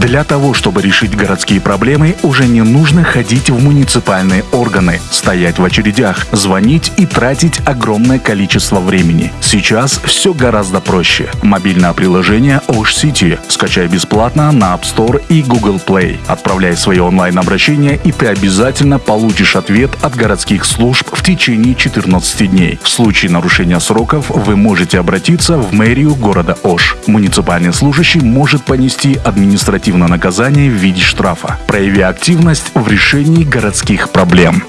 Для того, чтобы решить городские проблемы, уже не нужно ходить в муниципальные органы, стоять в очередях, звонить и тратить огромное количество времени. Сейчас все гораздо проще. Мобильное приложение Osh City скачай бесплатно на App Store и Google Play. Отправляй свои онлайн-обращения, и ты обязательно получишь ответ от городских служб в течение 14 дней. В случае нарушения сроков вы можете обратиться в мэрию города Ош. Муниципальный служащий может понести административное наказание в виде штрафа. Прояви активность в решении городских проблем.